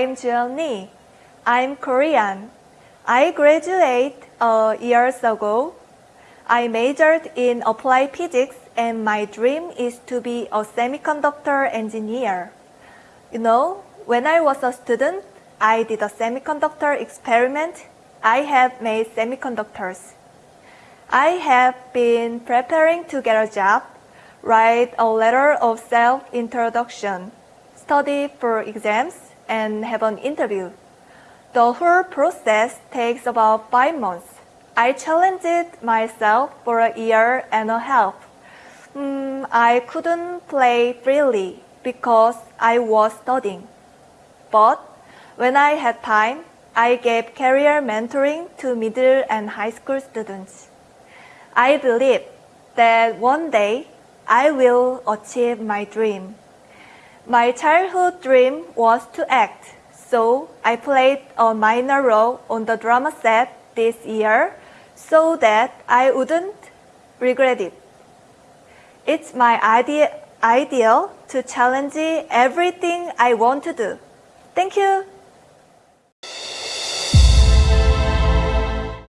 I'm Lee. I'm Korean. I graduated uh, years ago. I majored in applied physics and my dream is to be a semiconductor engineer. You know, when I was a student, I did a semiconductor experiment. I have made semiconductors. I have been preparing to get a job, write a letter of self-introduction, study for exams, and have an interview. The whole process takes about five months. I challenged myself for a year and a half. Mm, I couldn't play freely because I was studying. But when I had time, I gave career mentoring to middle and high school students. I believe that one day I will achieve my dream. My childhood dream was to act, so I played a minor role on the drama set this year so that I wouldn't regret it. It's my idea, ideal to challenge everything I want to do. Thank you.